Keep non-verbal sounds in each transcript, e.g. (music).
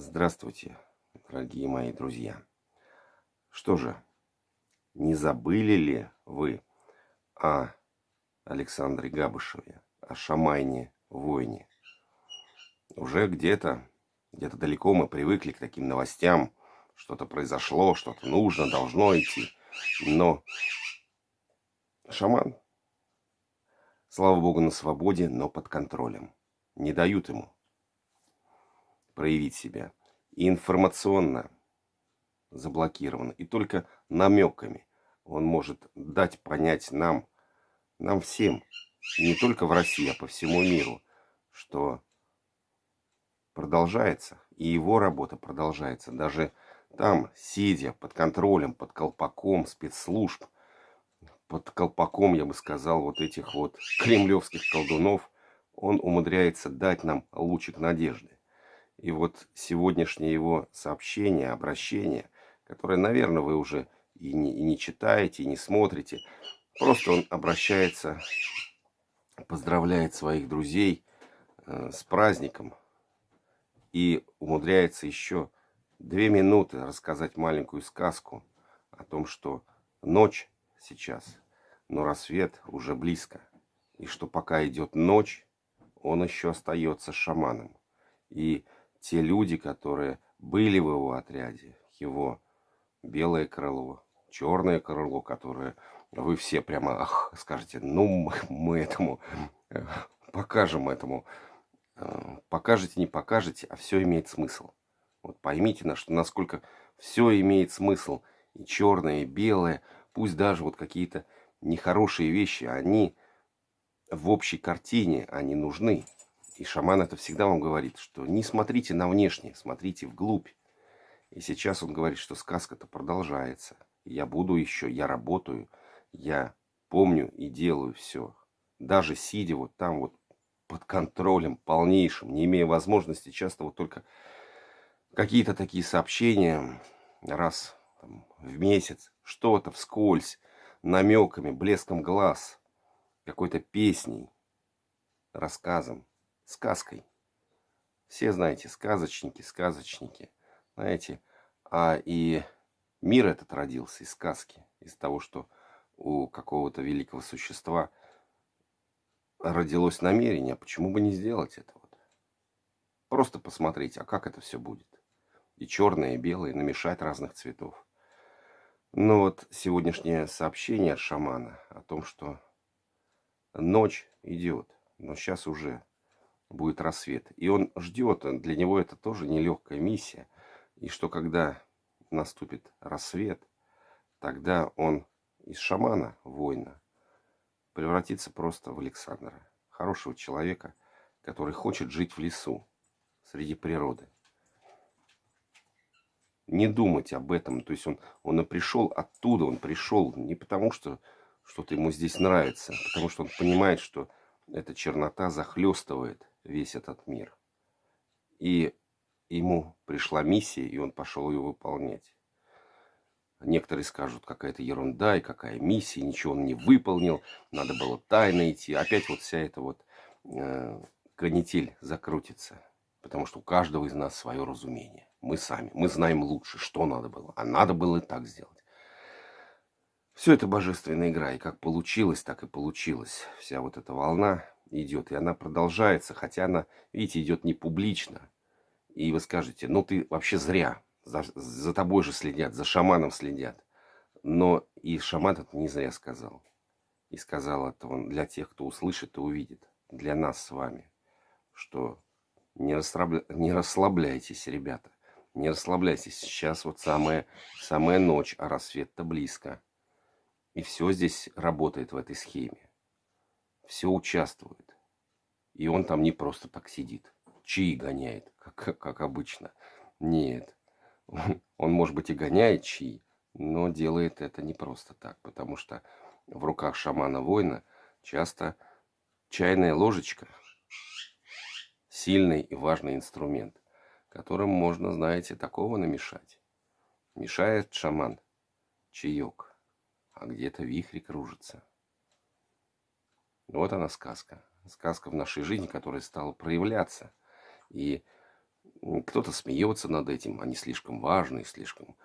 Здравствуйте, дорогие мои друзья. Что же, не забыли ли вы о Александре Габышеве, о Шамайне Войне? Уже где-то, где-то далеко мы привыкли к таким новостям. Что-то произошло, что-то нужно, должно идти. Но шаман, слава богу, на свободе, но под контролем. Не дают ему проявить себя. И информационно заблокирован. И только намеками он может дать понять нам, нам всем, не только в России, а по всему миру, что продолжается, и его работа продолжается. Даже там, сидя под контролем, под колпаком спецслужб, под колпаком, я бы сказал, вот этих вот кремлевских колдунов, он умудряется дать нам лучик надежды. И вот сегодняшнее его сообщение, обращение, которое, наверное, вы уже и не, и не читаете, и не смотрите, просто он обращается, поздравляет своих друзей э, с праздником и умудряется еще две минуты рассказать маленькую сказку о том, что ночь сейчас, но рассвет уже близко. И что пока идет ночь, он еще остается шаманом. И те люди, которые были в его отряде, его белое крыло, черное крыло, которое вы все прямо ах, скажете, ну мы, этому э, покажем этому. Э, покажете, не покажете, а все имеет смысл. Вот поймите, на что, насколько все имеет смысл. И черное, и белое, пусть даже вот какие-то нехорошие вещи, они в общей картине, они нужны. И шаман это всегда вам говорит, что не смотрите на внешнее, смотрите вглубь. И сейчас он говорит, что сказка-то продолжается. Я буду еще, я работаю, я помню и делаю все. Даже сидя вот там вот под контролем полнейшим, не имея возможности, часто вот только какие-то такие сообщения раз там, в месяц, что-то вскользь, намеками, блеском глаз, какой-то песней, рассказом сказкой. Все знаете, сказочники, сказочники. Знаете, а и мир этот родился из сказки, из того, что у какого-то великого существа родилось намерение, а почему бы не сделать это вот? Просто посмотреть, а как это все будет. И черное, и белое, намешать разных цветов. Но вот сегодняшнее сообщение от шамана о том, что ночь идет, но сейчас уже будет рассвет. И он ждет, для него это тоже нелегкая миссия. И что когда наступит рассвет, тогда он из шамана, воина, превратится просто в Александра. Хорошего человека, который хочет жить в лесу, среди природы. Не думать об этом. То есть он, он и пришел оттуда, он пришел не потому, что что-то ему здесь нравится, а потому что он понимает, что эта чернота захлестывает весь этот мир. И ему пришла миссия, и он пошел ее выполнять. Некоторые скажут, какая-то ерунда и какая миссия, ничего он не выполнил, надо было тайно идти. Опять вот вся эта вот э, канитель закрутится, потому что у каждого из нас свое разумение. Мы сами, мы знаем лучше, что надо было, а надо было и так сделать. Все это божественная игра, и как получилось, так и получилось. Вся вот эта волна идет, и она продолжается, хотя она, видите, идет не публично. И вы скажете, ну ты вообще зря, за, за тобой же следят, за шаманом следят. Но и шаман это не зря сказал. И сказал это он для тех, кто услышит и увидит, для нас с вами, что не, расслабля... не расслабляйтесь, ребята, не расслабляйтесь. Сейчас вот самая, самая ночь, а рассвет-то близко. И все здесь работает в этой схеме все участвует. И он там не просто так сидит, чаи гоняет, как, как обычно. Нет, он, может быть, и гоняет чаи, но делает это не просто так, потому что в руках шамана-воина часто чайная ложечка – сильный и важный инструмент, которым можно, знаете, такого намешать. Мешает шаман чаек, а где-то вихрь кружится. Вот она сказка. Сказка в нашей жизни, которая стала проявляться. И Кто-то смеется над этим, они слишком важные, слишком...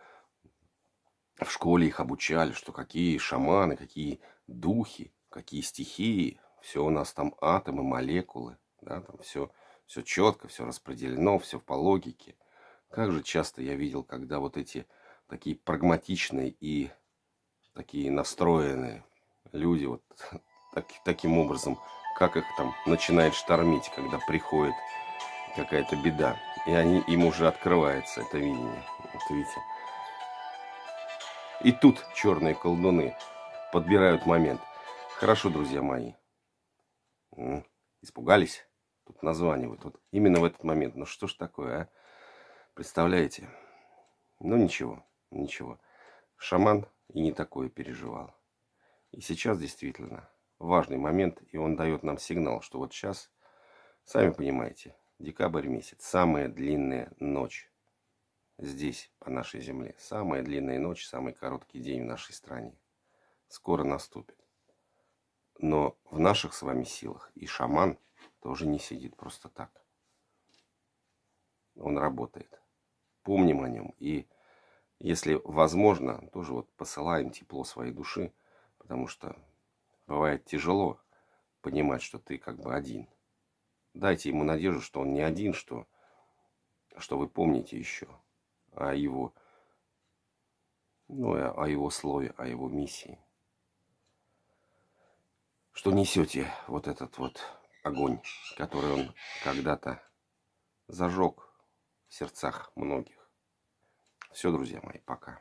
В школе их обучали, что какие шаманы, какие духи, какие стихии. Все у нас там атомы, молекулы, да, там все, все четко, все распределено, все по логике. Как же часто я видел, когда вот эти такие прагматичные и такие настроенные люди вот (laughs) так, таким образом, как их там начинает штормить, когда приходит какая-то беда. И они, им уже открывается это видение. Вот видите. И тут черные колдуны подбирают момент. Хорошо, друзья мои. Испугались? Тут названивают. Вот именно в этот момент. Ну что ж такое, а? Представляете? Ну ничего, ничего. Шаман и не такое переживал. И сейчас действительно важный момент, и он дает нам сигнал, что вот сейчас, сами понимаете, декабрь месяц, самая длинная ночь здесь, по нашей земле. Самая длинная ночь, самый короткий день в нашей стране. Скоро наступит. Но в наших с вами силах и шаман тоже не сидит просто так. Он работает. Помним о нем. И если возможно, тоже вот посылаем тепло своей души, потому что бывает тяжело понимать, что ты как бы один. Дайте ему надежду, что он не один, что, что вы помните еще о его, ну, о его слове, о его миссии. Что несете вот этот вот огонь, который он когда-то зажег в сердцах многих. Все, друзья мои, пока.